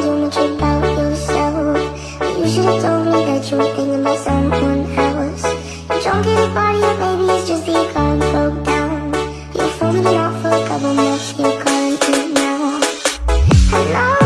way about yourself You should've told me that you were thinking about someone else You drunk at a party and it's just the car broke down for a couple months, you're calling me now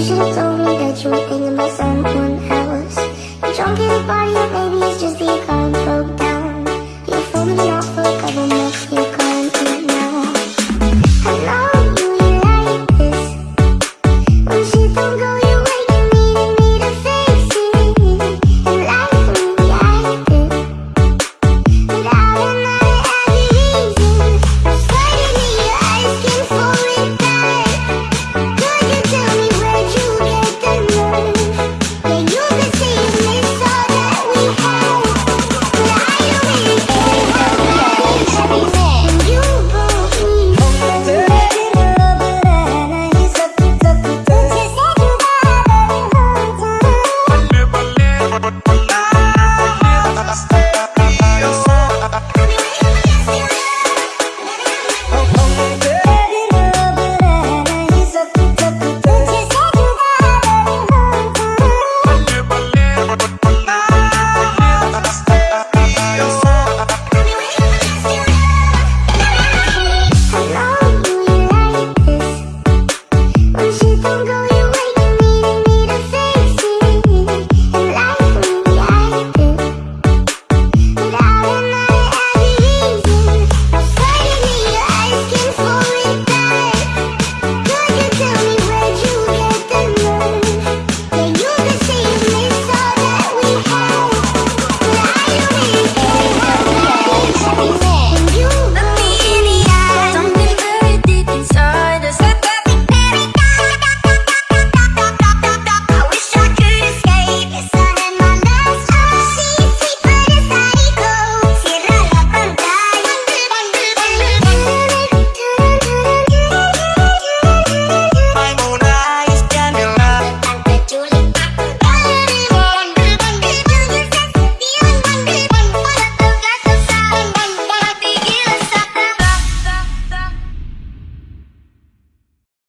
是走。